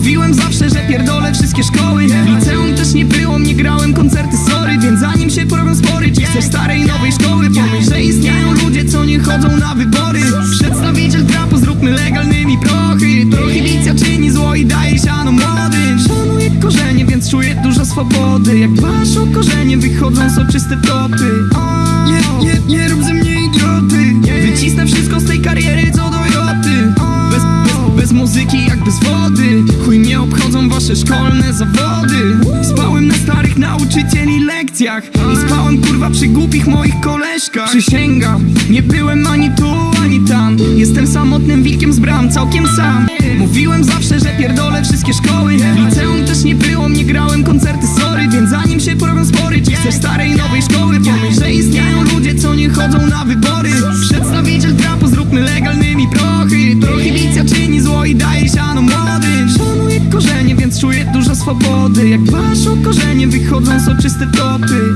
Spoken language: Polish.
Mówiłem zawsze, że pierdolę wszystkie szkoły. Liceum też nie było, nie grałem koncerty, sorry. Więc zanim się porobią spory, czy chcesz starej nowej szkoły? Pomyśl, że istnieją ludzie, co nie chodzą na wybory. Przedstawiciel trapu, zróbmy legalnymi prochy. Prohibicja czyni zło i daje siano młodym Szanuję korzenie, więc czuję dużo swobody. Jak dbasz korzenie, wychodzą soczyste topy muzyki jak bez wody. Chuj mnie obchodzą wasze szkolne zawody. Spałem na starych nauczycieli lekcjach I spałem kurwa przy głupich moich koleżkach. Przysięgam, nie byłem ani tu, ani tam. Jestem samotnym wilkiem z bram, całkiem sam. Mówiłem zawsze, że pierdolę wszystkie szkoły. Liceum też nie było, nie grałem koncerty, sorry. Więc zanim się porobią spory, czy chcesz starej nowej szkoły? Pomyśl, że istnieją ludzie, co nie chodzą na wybory. Przedstawiciel trapu, zróbmy i daje siano młodym Szanuję korzenie, więc czuję dużo swobody. Jak dbasz o korzenie, wychodzą soczyste topy